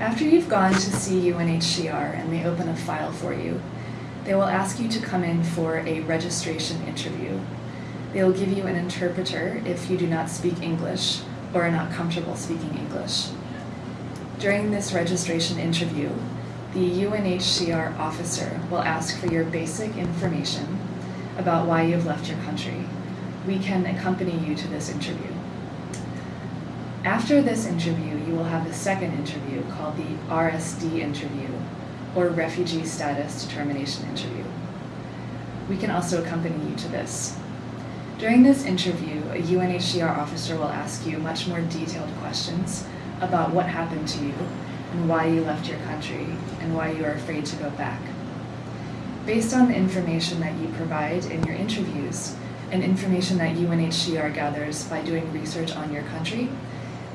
After you've gone to see UNHCR and they open a file for you, they will ask you to come in for a registration interview. They will give you an interpreter if you do not speak English or are not comfortable speaking English. During this registration interview, the UNHCR officer will ask for your basic information about why you've left your country. We can accompany you to this interview. After this interview, you will have a second interview called the RSD interview, or Refugee Status Determination Interview. We can also accompany you to this. During this interview, a UNHCR officer will ask you much more detailed questions about what happened to you and why you left your country and why you are afraid to go back. Based on the information that you provide in your interviews and information that UNHCR gathers by doing research on your country,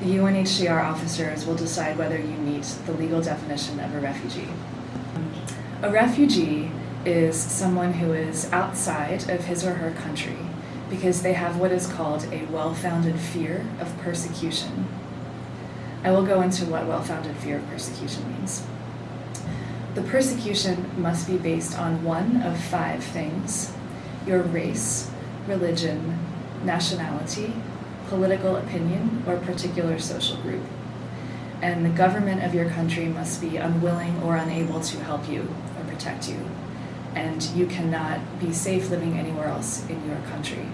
the UNHCR officers will decide whether you meet the legal definition of a refugee. A refugee is someone who is outside of his or her country because they have what is called a well-founded fear of persecution. I will go into what well-founded fear of persecution means. The persecution must be based on one of five things, your race, religion, nationality, political opinion, or particular social group. And the government of your country must be unwilling or unable to help you or protect you. And you cannot be safe living anywhere else in your country.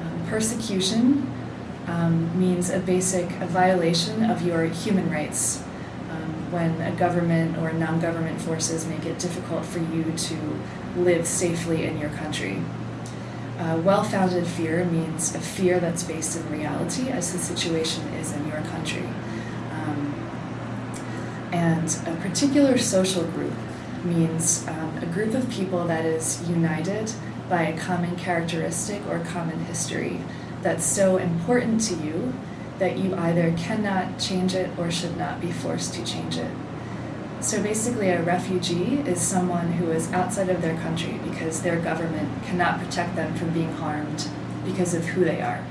Um, persecution um, means a basic a violation of your human rights um, when a government or non-government forces make it difficult for you to live safely in your country. Uh, well-founded fear means a fear that's based in reality as the situation is in your country. Um, and a particular social group means um, a group of people that is united by a common characteristic or common history that's so important to you that you either cannot change it or should not be forced to change it. So basically a refugee is someone who is outside of their country because their government cannot protect them from being harmed because of who they are.